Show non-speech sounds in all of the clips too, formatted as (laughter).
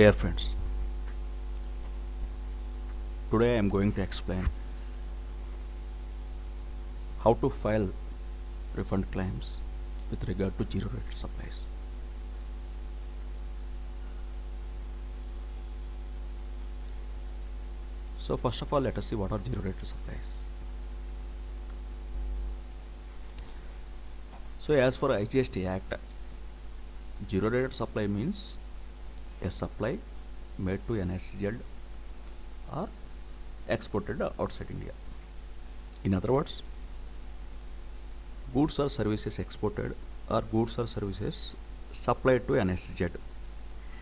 Dear friends, today I am going to explain how to file refund claims with regard to zero rated supplies. So first of all let us see what are zero rated supplies. So as for IGST Act, zero rated supply means a supply made to an SEZ or exported outside India. In other words, goods or services exported or goods or services supplied to an SEZ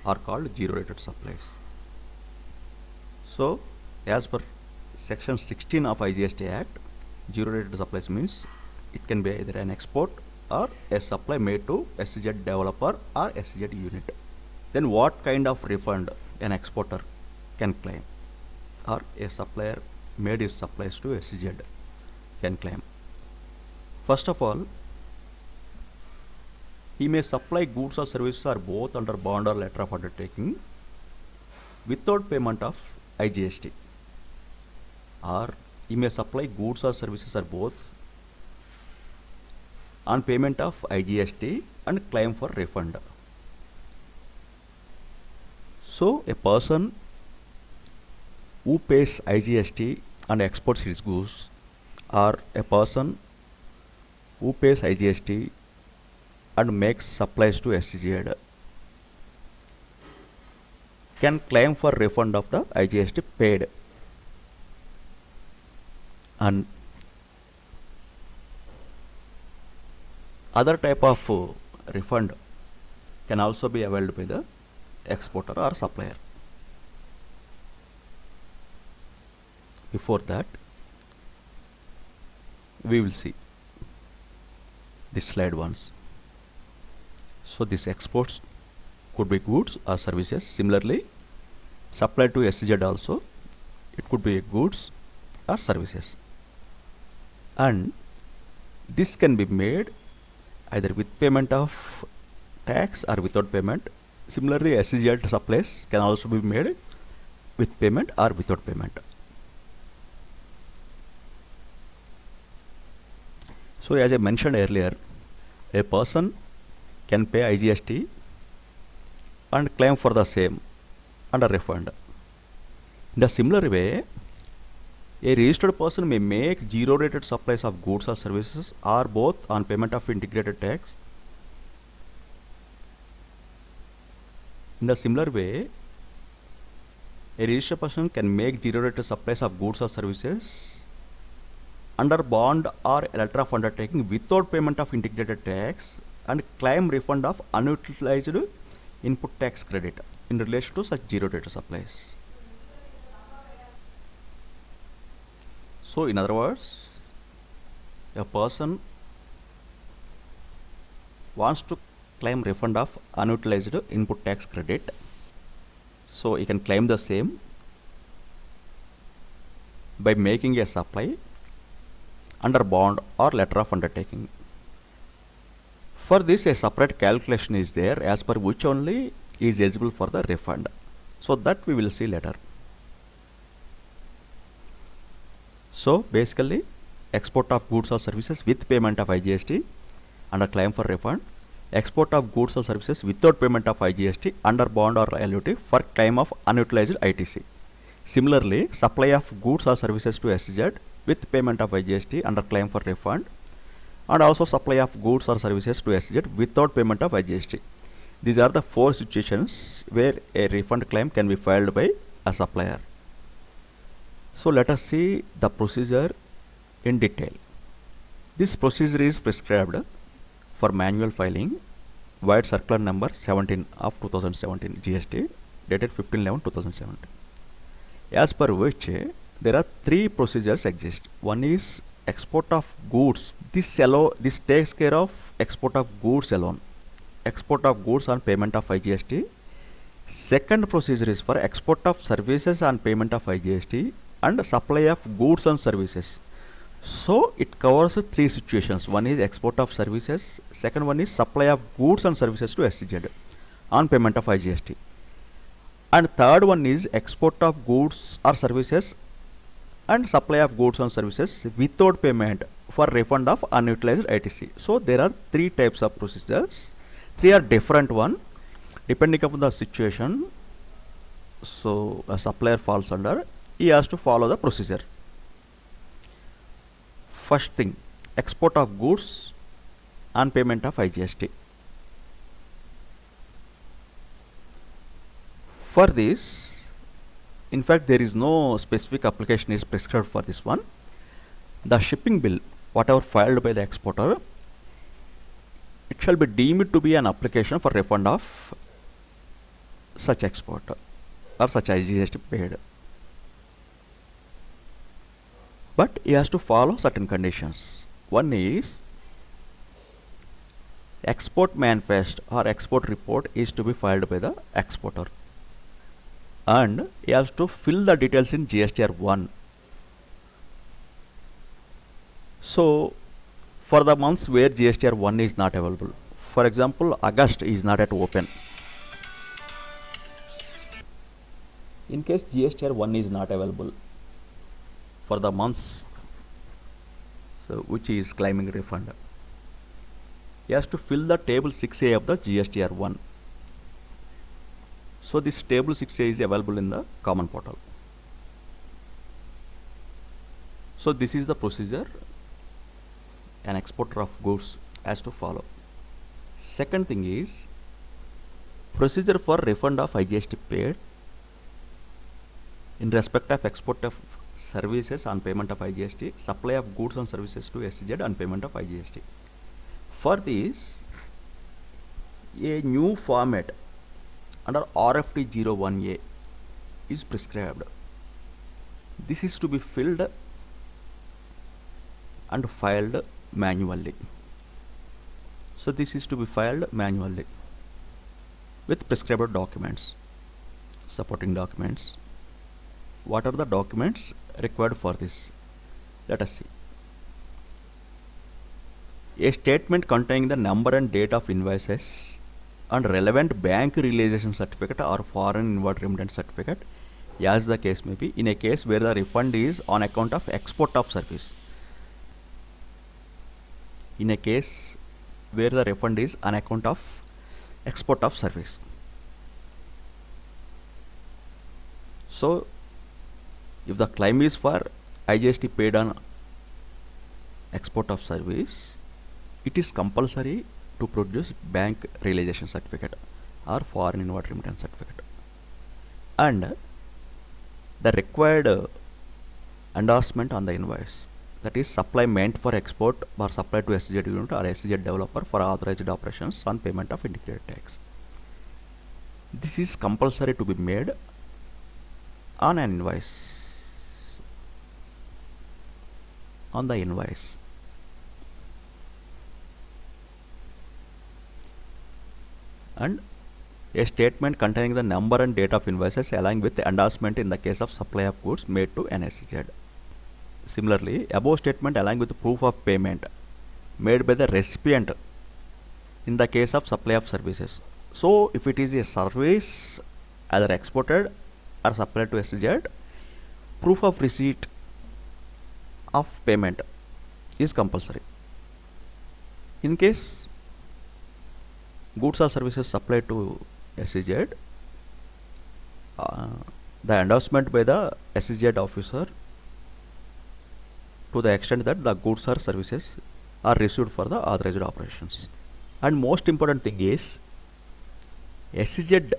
are called zero rated supplies. So, as per section 16 of IGST Act, zero rated supplies means it can be either an export or a supply made to SEZ developer or SEZ unit. Then what kind of refund an exporter can claim or a supplier made his supplies to SEZ can claim. First of all, he may supply goods or services or both under bond or letter of undertaking without payment of IGST or he may supply goods or services or both on payment of IGST and claim for refund. So a person who pays IGST and exports his goods or a person who pays IGST and makes supplies to SEZ can claim for refund of the IGST paid. And other type of uh, refund can also be availed by the exporter or supplier. Before that, we will see this slide once. So this exports could be goods or services. Similarly, supplied to SEZ also, it could be goods or services. And this can be made either with payment of tax or without payment. Similarly, SEZ supplies can also be made with payment or without payment. So as I mentioned earlier, a person can pay IGST and claim for the same and a refund. In the similar way, a registered person may make zero rated supplies of goods or services or both on payment of integrated tax. In the similar way, a registered person can make zero rated supplies of goods or services under bond or letter of undertaking without payment of integrated tax and claim refund of unutilized input tax credit in relation to such zero rated supplies. So in other words, a person wants to claim refund of unutilized input tax credit. So you can claim the same by making a supply under bond or letter of undertaking. For this a separate calculation is there as per which only is eligible for the refund. So that we will see later. So basically export of goods or services with payment of IGST a claim for refund. Export of goods or services without payment of IGST under bond or LUT for claim of unutilized ITC. Similarly, supply of goods or services to SEZ with payment of IGST under claim for refund and also supply of goods or services to SEZ without payment of IGST. These are the four situations where a refund claim can be filed by a supplier. So let us see the procedure in detail. This procedure is prescribed for manual filing via circular number 17 of 2017 GST dated 15-11-2017 as per which there are three procedures exist. One is export of goods. This allow this takes care of export of goods alone. Export of goods on payment of IGST. Second procedure is for export of services on payment of IGST and supply of goods and services. So it covers three situations. One is export of services. Second one is supply of goods and services to SEZ on payment of IGST. and third one is export of goods or services and supply of goods and services without payment for refund of unutilized ITC. So there are three types of procedures. Three are different one depending upon the situation. So a supplier falls under, he has to follow the procedure. First thing, export of goods and payment of IGST. For this, in fact there is no specific application is prescribed for this one. The shipping bill, whatever filed by the exporter, it shall be deemed to be an application for refund of such export or such IGST paid. But he has to follow certain conditions. One is export manifest or export report is to be filed by the exporter and he has to fill the details in GSTR 1. So for the months where GSTR 1 is not available, for example August is not at open. In case GSTR 1 is not available for the months so which is claiming refund, he has to fill the table 6A of the GSTR 1 so this table 6A is available in the common portal. So this is the procedure an exporter of goods has to follow. Second thing is procedure for refund of IGST paid in respect of export of services on payment of IGST, supply of goods and services to SEZ on payment of IGST. For this, a new format under RFD 01A is prescribed. This is to be filled and filed manually. So this is to be filed manually with prescribed documents, supporting documents. What are the documents required for this? Let us see. A statement containing the number and date of invoices and relevant bank realization certificate or foreign inward remittance certificate as the case may be in a case where the refund is on account of export of service in a case where the refund is on account of export of service so if the claim is for IGST paid on export of service it is compulsory to produce bank realization certificate or foreign inward remittance certificate and the required uh, endorsement on the invoice that is supply meant for export or supply to SEZ unit or SEZ developer for authorized operations on payment of integrated tax. This is compulsory to be made on an invoice on the invoice and a statement containing the number and date of invoices along with the endorsement in the case of supply of goods made to an SEZ. Similarly, above statement along with proof of payment made by the recipient in the case of supply of services. So, if it is a service either exported or supplied to SEZ, proof of receipt of payment is compulsory. In case goods or services supplied to SEZ, uh, the endorsement by the SEZ officer to the extent that the goods or services are received for the authorized operations. And most important thing is SEZ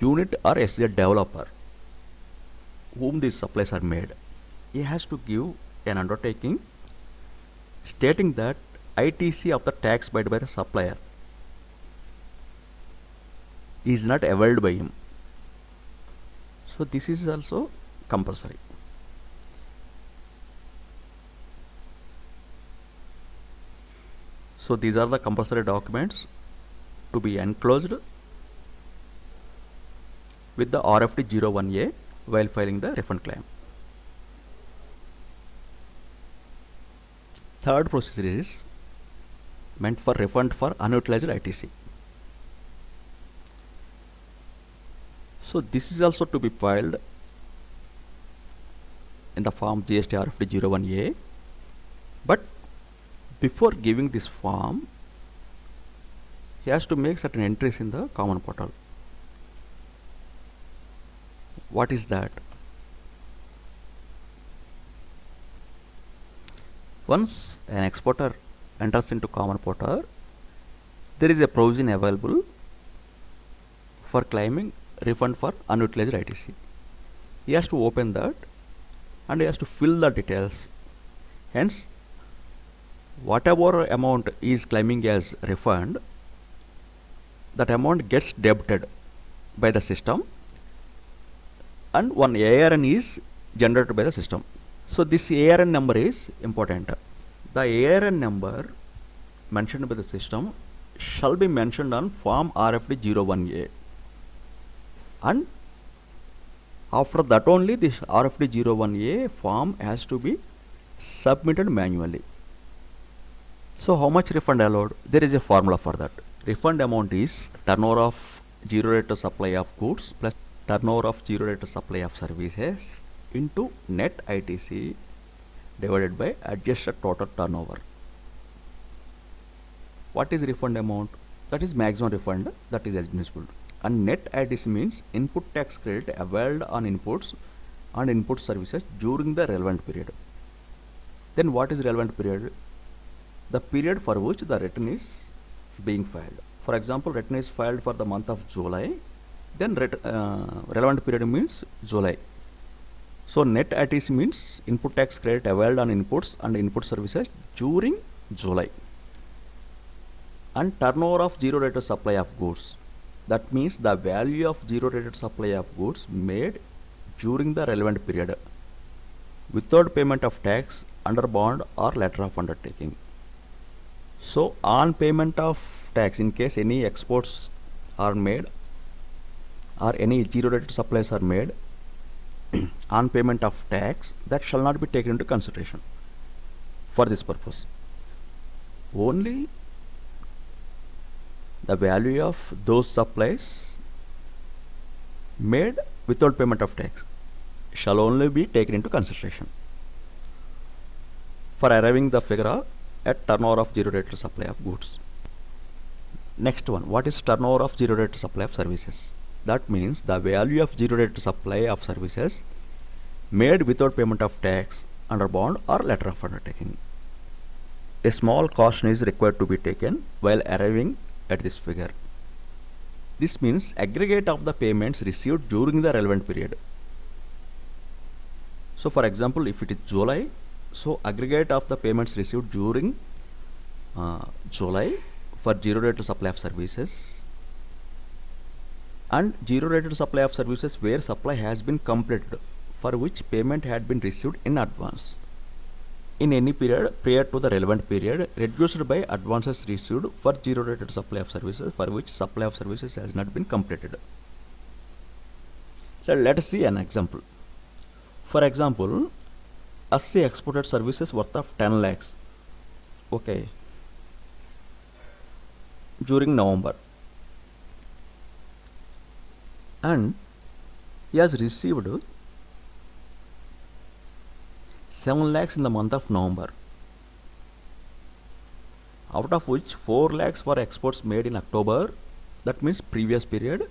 unit or SEZ developer whom these supplies are made, he has to give an undertaking stating that ITC of the tax paid by the supplier is not availed by him so this is also compulsory so these are the compulsory documents to be enclosed with the RFD 01A while filing the refund claim. Third procedure is meant for refund for unutilized ITC. so this is also to be filed in the form GST RFD 01A but before giving this form he has to make certain entries in the common portal. What is that once an exporter enters into common portal there is a provision available for claiming refund for unutilized ITC he has to open that and he has to fill the details hence whatever amount is claiming as refund that amount gets debited by the system and one ARN is generated by the system. So this ARN number is important. The ARN number mentioned by the system shall be mentioned on form RFD 01A and after that only this RFD 01A form has to be submitted manually. So how much refund allowed? There is a formula for that. Refund amount is turnover of zero rate supply of goods plus turnover of zero rate supply of services into net ITC divided by adjusted total turnover. What is refund amount? That is maximum refund that is admissible. And net ITC means input tax credit availed on inputs and input services during the relevant period. Then what is relevant period? The period for which the return is being filed. For example, return is filed for the month of July, then uh, relevant period means July. So net ITC means input tax credit availed on inputs and input services during July. And turnover of zero rated supply of goods. That means the value of zero rated supply of goods made during the relevant period without payment of tax under bond or letter of undertaking. So on payment of tax in case any exports are made or any zero rated supplies are made (clears throat) on payment of tax that shall not be taken into consideration for this purpose. Only the value of those supplies made without payment of tax shall only be taken into consideration for arriving the figure at turnover of zero rate supply of goods. Next one, what is turnover of zero rate supply of services? That means the value of zero rated supply of services made without payment of tax under bond or letter of undertaking. A small caution is required to be taken while arriving at this figure. This means aggregate of the payments received during the relevant period. So for example, if it is July, so aggregate of the payments received during uh, July for zero rated supply of services and zero rated supply of services where supply has been completed for which payment had been received in advance in any period prior to the relevant period reduced by advances received for zero rated supply of services for which supply of services has not been completed. So let us see an example. For example, ASSI exported services worth of 10 lakhs. Okay. During November. And he has received 7 lakhs in the month of November. Out of which 4 lakhs were exports made in October, that means previous period,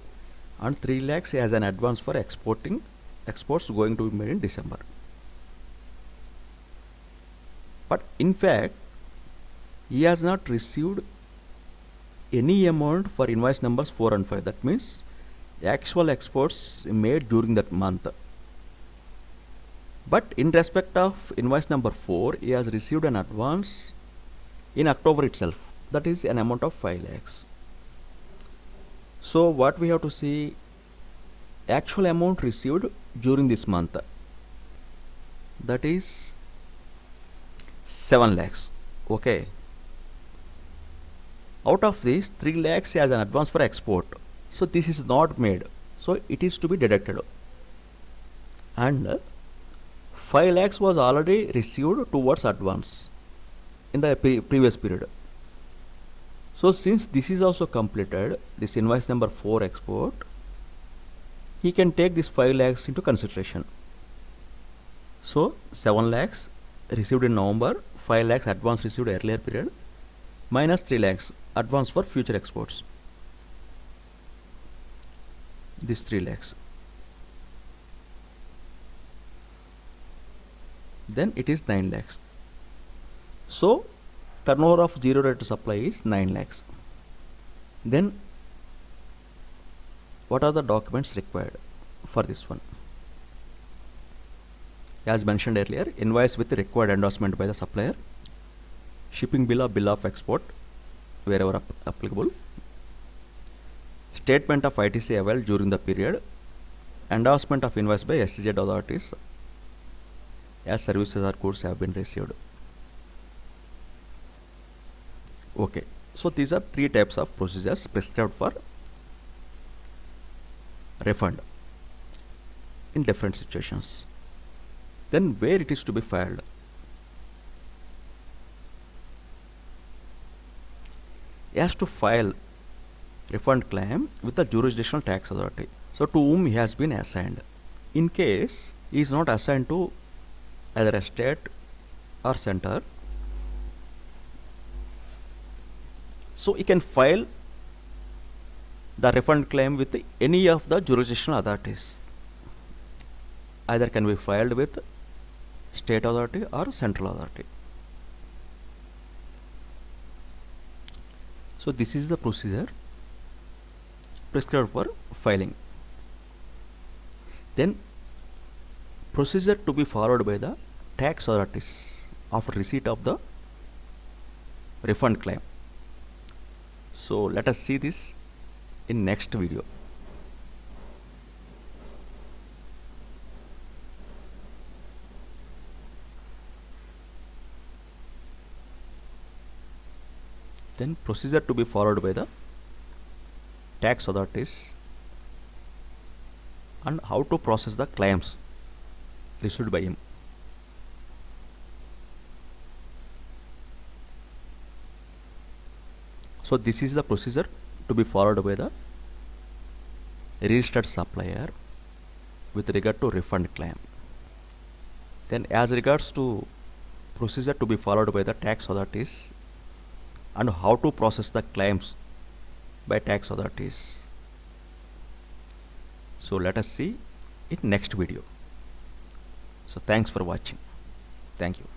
and 3 lakhs as an advance for exporting exports going to be made in December. But in fact, he has not received any amount for invoice numbers 4 and 5. That means actual exports made during that month. But in respect of invoice number 4, he has received an advance in October itself. That is an amount of 5 lakhs. So what we have to see actual amount received during this month that is 7 lakhs okay out of this 3 lakhs as an advance for export so this is not made. So it is to be deducted. And 5 lakhs was already received towards advance in the pre previous period. So since this is also completed this invoice number 4 export he can take this 5 lakhs into consideration. So 7 lakhs received in November 5 lakhs advance received earlier period minus 3 lakhs advance for future exports this 3 lakhs. Then it is 9 lakhs. So turnover of zero rate supply is 9 lakhs. Then what are the documents required for this one? As mentioned earlier invoice with required endorsement by the supplier shipping bill or bill of export wherever ap applicable statement of ITC availed during the period endorsement of invoice by SEZ authorities as services or goods have been received. Okay so these are three types of procedures prescribed for refund in different situations. Then where it is to be filed? Has to file refund claim with the jurisdictional tax authority. So to whom he has been assigned. In case he is not assigned to either a state or center so he can file the refund claim with any of the jurisdictional authorities. Either can be filed with state authority or central authority. So this is the procedure prescribed for filing. Then procedure to be followed by the tax authorities after receipt of the refund claim. So let us see this in next video. Then procedure to be followed by the tax authorities and how to process the claims received by him. So this is the procedure to be followed by the registered supplier with regard to refund claim. Then as regards to procedure to be followed by the tax authorities and how to process the claims by tax authorities. So let us see in next video. So thanks for watching. Thank you